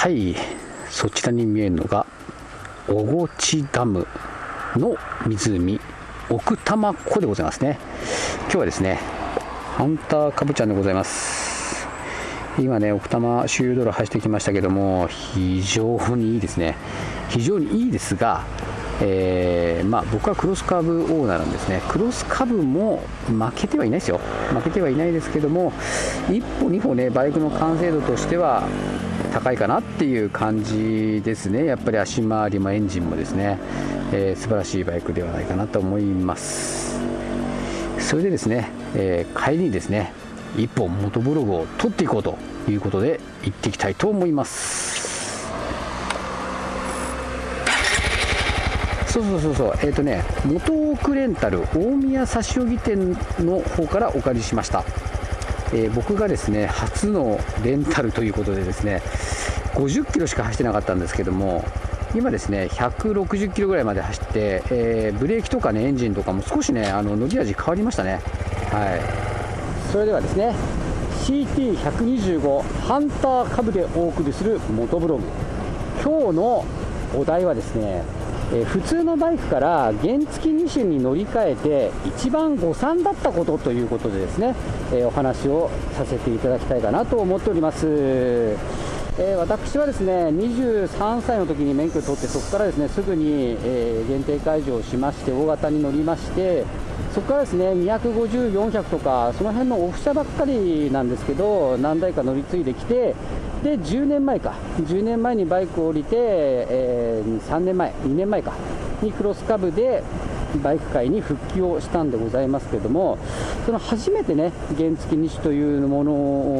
はいそちらに見えるのが小河内ダムの湖奥多摩湖でございますね。今日はですねハンターカブちゃんでございます。今ね奥多摩周遊道路走ってきましたけども非常にいいですね。非常にいいですがえー、まあ、僕はクロスカブオーナーなんですね、クロスカブも負けてはいないですよ、負けてはいないですけども、1歩、2歩ね、バイクの完成度としては高いかなっていう感じですね、やっぱり足回りもエンジンもですね、えー、素晴らしいバイクではないかなと思います。それでですね、えー、帰りにですね、1本元ブログを取っていこうということで行っていきたいと思います。そうそうそうそうえっ、ー、とね元奥レンタル大宮差し置き店の方からお借りしました、えー、僕がですね初のレンタルということでですね50キロしか走ってなかったんですけども今ですね160キロぐらいまで走って、えー、ブレーキとかねエンジンとかも少しねあの伸び味変わりましたね。はい。それではですね CT125 ハンター株でお送りするモトブログ。今日のお題はですねえ、普通のバイクから原付2種に乗り換えて一番誤算だったことということでですね、え、お話をさせていただきたいかなと思っております。え、私はですね23歳の時に免許を取ってそこからですねすぐに、え限定解除をしまして大型に乗りましてそこからですね250、400とかその辺のオフ車ばっかりなんですけど何台か乗り継いできてで10年前か。10年前にバイクを降りて、えー、3年前2年前か。にクロスカブでバイク界に復帰をしたんでございますけれどもその初めてね原付2種というもの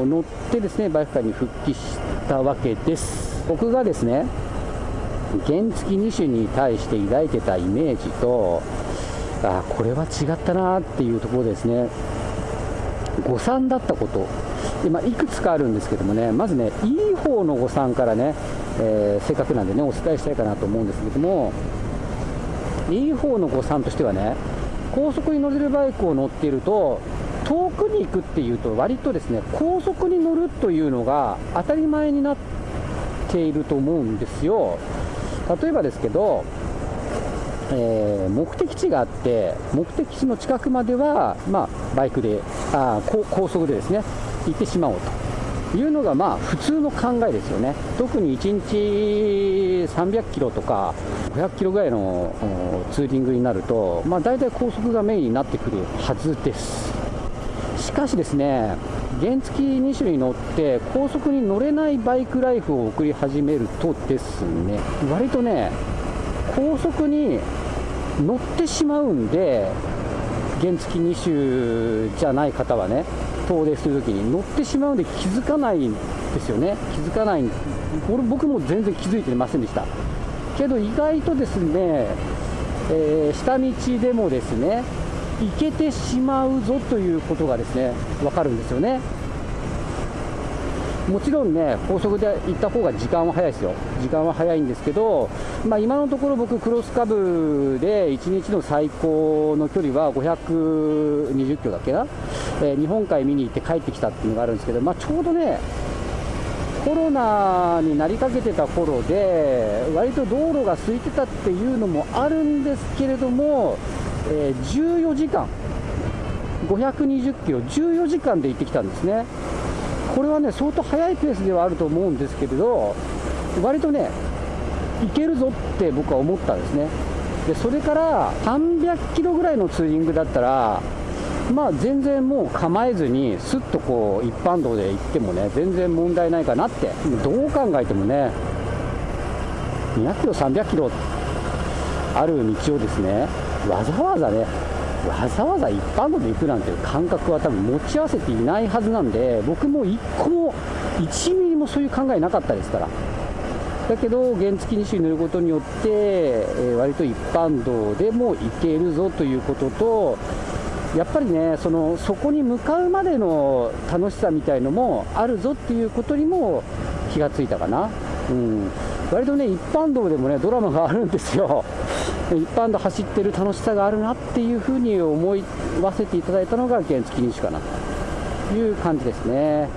を乗ってですねバイク界に復帰したわけです。僕がですね原付2種に対して抱いてたイメージとあこれは違ったなっていうところですね。誤算だったこと。今いくつかあるんですけどもね。まずねいい方の誤算からね、えー、せっかくなんでねお伝えしたいかなと思うんですけども。いい方の誤算としてはね高速に乗れるバイクを乗っていると遠くに行くっていうと割とですね高速に乗るというのが当たり前になっていると思うんですよ。例えばですけどえー、目的地があって目的地の近くまでは、まあ、バイクであ高速でですね行ってしまおうというのがまあ普通の考えですよね。特に1日300キロとか500キロぐらいのツーリングになると、まあ、大体高速がメインになってくるはずです。しかしですね原付2種に乗って高速に乗れないバイクライフを送り始めるとですね割とね高速に乗ってしまうんで原付2種じゃない方はね遠出するときに乗ってしまうんで気づかないんですよね。気づかないこれ僕も全然気づいてませんでした。けど意外とですね、えー、下道でもですね行けてしまうぞということがですね分かるんですよね。もちろんね、高速で行った方が時間は早いですよ、時間は早いんですけど、まあ、今のところ僕、クロスカブで1日の最高の距離は520キロだっけな、えー、日本海見に行って帰ってきたっていうのがあるんですけど、まあ、ちょうどね、コロナになりかけてた頃で、割と道路が空いてたっていうのもあるんですけれども、えー、14時間、520キロ、14時間で行ってきたんですね。これはね、相当速いペースではあると思うんですけれど、割とね、いけるぞって僕は思ったんですね。でそれから300キロぐらいのツーリングだったら、まあ、全然もう構えずに、すっとこう一般道で行ってもね、全然問題ないかなって、どう考えてもね、200キロ、300キロある道をですね、わざわざね、わざわざ一般道で行くなんていう感覚は多分持ち合わせていないはずなんで、僕も1個も、1ミリもそういう考えなかったですから。だけど、原付2種に乗ることによって、えー、割と一般道でも行けるぞということと、やっぱりねその、そこに向かうまでの楽しさみたいのもあるぞっていうことにも気がついたかな。うん、割とね、一般道でもね、ドラマがあるんですよ。一般道走ってる楽しさがあるなっていうふうに思わせていただいたのが原付2種かなという感じですね。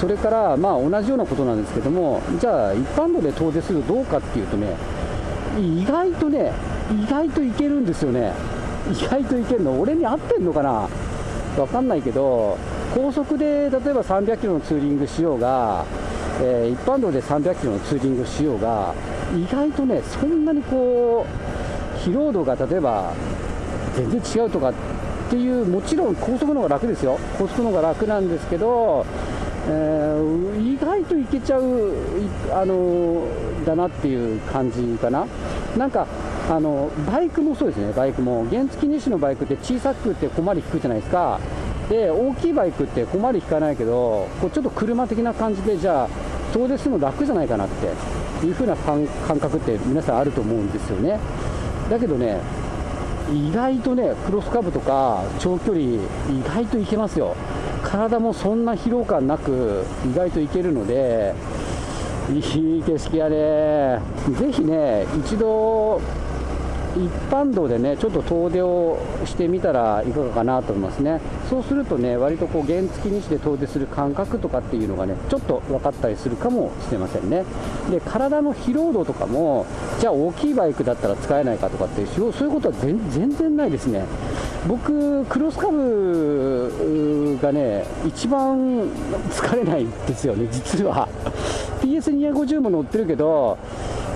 それからまあ同じようなことなんですけどもじゃあ一般道で遠出するとどうかっていうとね意外とね意外といけるんですよね。意外といけるの俺に合ってんのかな？分かんないけど高速で例えば300キロのツーリングしようが、えー、一般道で300キロのツーリングしようが意外とねそんなにこう疲労度が例えば全然違うとかっていうもちろん高速の方が楽ですよ。高速の方が楽なんですけど、えー、意外といけちゃうあのだなっていう感じかな。なんかあのバイクもそうですね。バイクも。原付2種のバイクって小さくて小回り引くじゃないですか。で大きいバイクって小回り引かないけどこうちょっと車的な感じでじゃあ遠出するの楽じゃないかなっていう風な感覚って皆さんあると思うんですよね。だけどね意外とねクロスカブとか長距離意外といけますよ。体もそんな疲労感なく意外といけるのでいい景色やね。ぜひね一度一般道でねちょっと遠出をしてみたらいかがかなと思いますね。そうするとね割とこう原付西で遠出する感覚とかっていうのがねちょっと分かったりするかもしれませんね。で体の疲労度とかもじゃあ大きいバイクだったら使えないかとかっていうそういうことは全然ないですね。僕クロスカブがね一番 疲れないんですよね実は。PS250 も乗ってるけど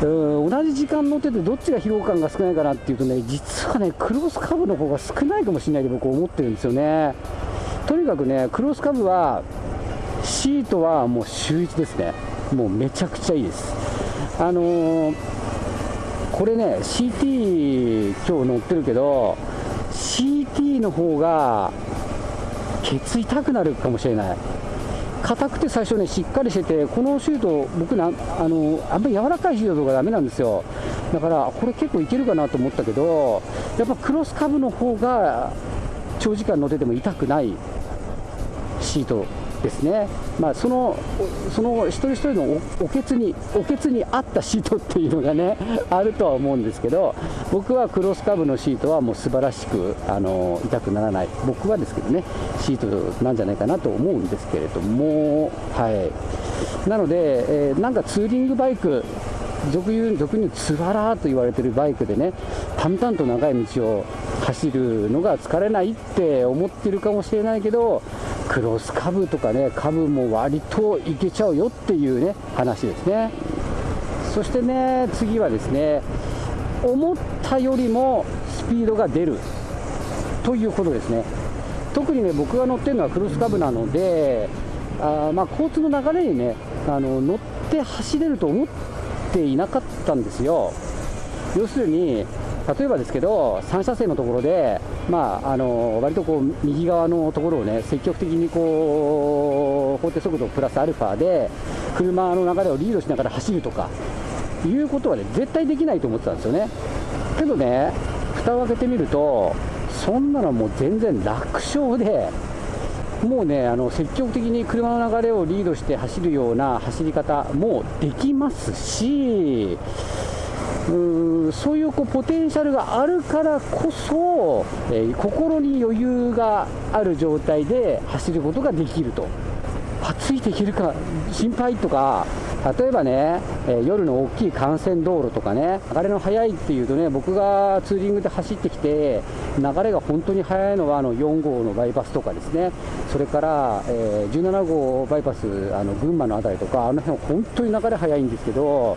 うん同じ時間乗っててどっちが疲労感が少ないかなっていうとね実はねクロスカブの方が少ないかもしれないと僕思ってるんですよね。とにかくねクロスカブはシートはもう週1ですね。もうめちゃくちゃいいです。あのー、これね CT 今日乗ってるけど CT の方がケツ痛くなるかもしれない。硬くて最初ね、しっかりしてて、このシュート、僕な、あのあんまり柔らかいシュートがだめなんですよ、だからこれ結構いけるかなと思ったけど、やっぱクロスカブの方が長時間乗ってても痛くないシート。ですね、まあ、そのその一人一人のおけつにおけつに合ったシートっていうのがね あるとは思うんですけど僕はクロスカブのシートはもう素晴らしくあの痛くならない。僕はですけどねシートなんじゃないかなと思うんですけれどもはい。なので、えー、なんかツーリングバイク俗に俗につわらと言われてるバイクでね淡々と長い道を走るのが疲れないって思ってるかもしれないけどクロスカブとかねカブも割といけちゃうよっていうね話ですね。そしてね次はですね思ったよりもスピードが出るということですね。特にね僕が乗ってるのはクロスカブなのであまあ、交通の流れにねあの乗って走れると思っていなかったんですよ。要するに例えばですけど、3車線のところで、まあ、あの割とこう右側のところをね、積極的にこう法定速度プラスアルファで、車の流れをリードしながら走るとかいうことはね、絶対できないと思ってたんですよね。けどね、蓋を開けてみると、そんなのもう全然楽勝で、もうね、あの積極的に車の流れをリードして走るような走り方もできますし、うそういうこうポテンシャルがあるからこそ、えー、心に余裕がある状態で走ることができると、あついていけるか心配とか、例えばね、え、夜の大きい幹線道路とかね、流れの速いっていうとね、僕がツーリングで走ってきて、流れが本当に速いのはあの4号のバイパスとかですね、それから、えー、17号バイパス、あの群馬の辺りとか、あの辺は本当に流れ速いんですけど、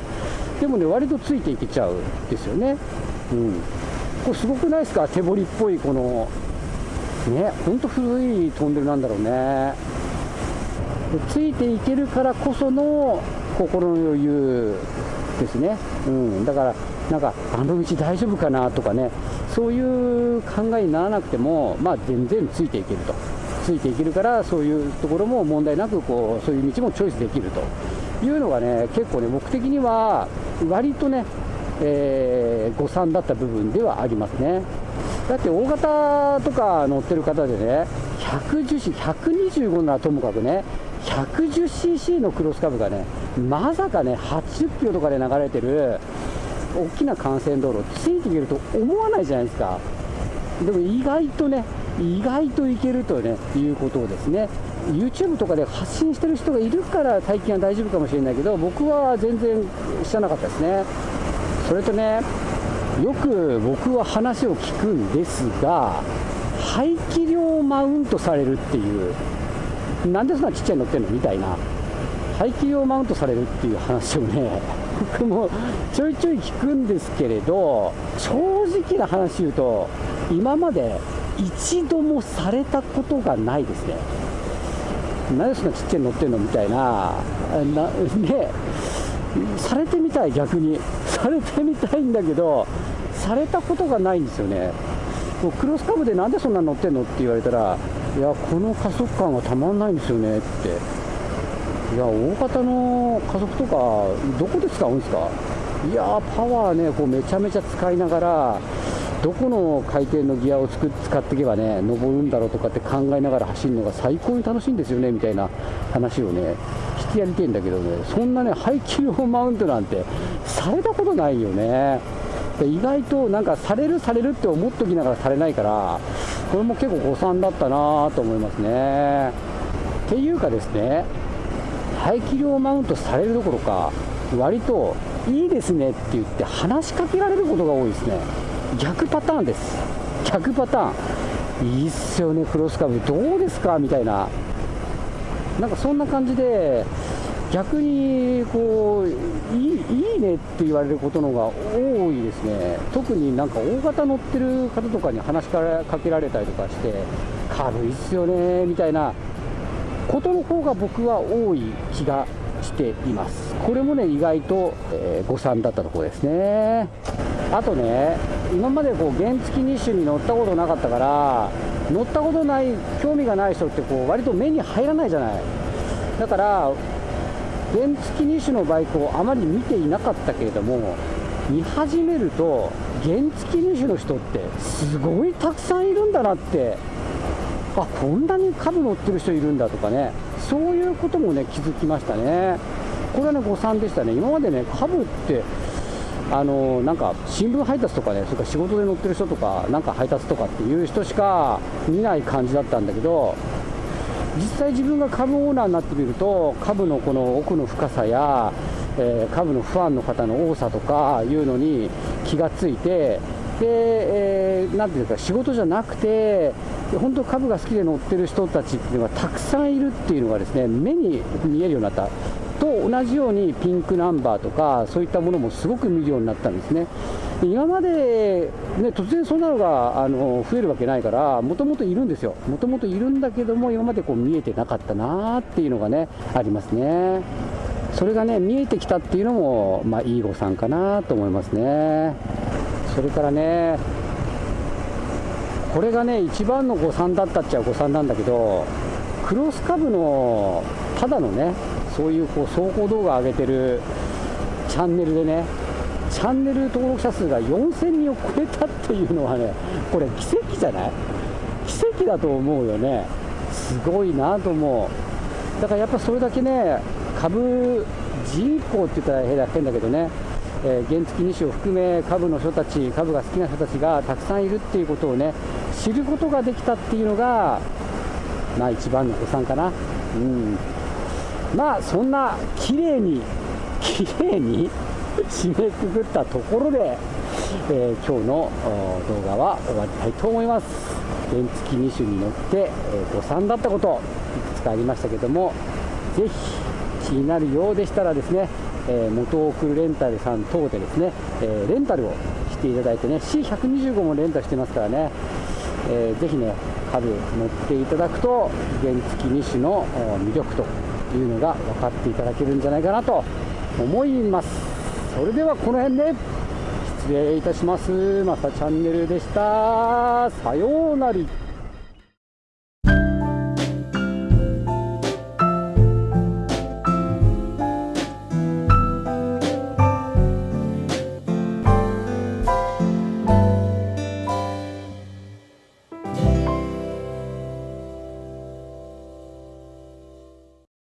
でもね、割とついていけちゃうんですよね。うん。これすごくないですか？手彫りっぽいこの、ね、ほんと古いトンネルなんだろうね。ついていけるからこその心の余裕ですね。うん。だから、なんか、あの道大丈夫かなとかね、そういう考えにならなくても、まあ全然ついていけると。ついていけるから、そういうところも問題なく、こう、そういう道もチョイスできると。いうのがね、結構ね、僕的には割とね、えー、誤算だった部分ではありますね。だって大型とか乗ってる方でね、110C 125ならともかくね、110cc のクロスカブがね、まさかね、80キロとかで流れてる大きな幹線道路、ついていけると思わないじゃないですか。でも意外とね、意外といけるとね、いうことをですね、YouTube とかで発信してる人がいるから最近は大丈夫かもしれないけど僕は全然知らなかったですね。それとねよく僕は話を聞くんですが排気量マウントされるっていうなんでそんなちっちゃいのってんのみたいな排気量マウントされるっていう話をね僕もちょいちょい聞くんですけれど正直な話言うと今まで一度もされたことがないですね。なんでそんなちっちゃいの乗ってんのみたいな。なねされてみたい逆に。されてみたいんだけどされたことがないんですよね。もうクロスカブでなんでそんな乗ってんのって言われたらいやこの加速感がたまんないんですよねって。いや大型の加速とかどこで使うんですか。いやパワーねこうめちゃめちゃ使いながらどこの回転のギアを使っていけばね登るんだろうとかって考えながら走るのが最高に楽しいんですよねみたいな話をねしてやりてえんだけどねそんなね排気量マウントなんてされたことないよね。意外となんかされるされるって思っときながらされないからこれも結構誤算だったなと思いますね。っていうかですね排気量マウントされるどころか割といいですねって言って話しかけられることが多いですね。逆パターンです。逆パターン。いいっすよねクロスカブどうですか？みたいな。なんかそんな感じで逆にこういいいいねって言われることのが多いですね。特になんか大型乗ってる方とかに話しかけられたりとかして軽いっすよねみたいなことの方が僕は多い気がしています。これもね意外と、え、誤算だったところですね。あとね今までこう原付2種に乗ったことなかったから乗ったことない興味がない人ってこう割と目に入らないじゃない。だから原付2種のバイクをあまり見ていなかったけれども見始めると原付2種の人ってすごいたくさんいるんだなってあこんなに株乗ってる人いるんだとかね。そういうこともね気づきましたね。これはね誤算でしたね。今までね株ってあのなんか新聞配達とかねそれから仕事で乗ってる人とかなんか配達とかっていう人しか見ない感じだったんだけど実際自分が株オーナーになってみると株のこの奥の深さや、えー、株のファンの方の多さとかいうのに気がついてで、えー、ていうか仕事じゃなくて本当株が好きで乗ってる人たちっていうのがたくさんいるっていうのがですね目に見えるようになった。と同じようにピンクナンバーとかそういったものもすごく見るようになったんですね。今まで、ね、突然そんなのがあの増えるわけないからもともといるんですよ。もともといるんだけども今までこう見えてなかったなっていうのがねありますね。それがね見えてきたっていうのもまあいい誤算かなと思いますね。それからねこれがね一番の誤算だったっちゃ誤算なんだけどクロスカブのただのねそういうこう走行動画上げてるチャンネルでねチャンネル登録者数が4000人を超えたっていうのはねこれ奇跡じゃない？奇跡だと思うよね。すごいなと思う。だからやっぱそれだけね株人口って言ったら変だけどねえー、原付2種を含め株の人たち株が好きな人たちがたくさんいるっていうことをね知ることができたっていうのがまあ一番の誤算かな。うん。まあそんな綺麗に綺麗に 締めくくったところで、えー、今日の動画は終わりたいと思います。原付2種に乗って、え、誤算だったこといくつかありましたけどもぜひ気になるようでしたらですねえー、元送るレンタルさん等でですね、え、レンタルをしていただいてね C125 もレンタルしてますからね、えー、ぜひね株乗っていただくと原付2種の魅力というのが分かっていただけるんじゃないかなと思います。それではこの辺で失礼いたします。またチャンネルでした。さようなら。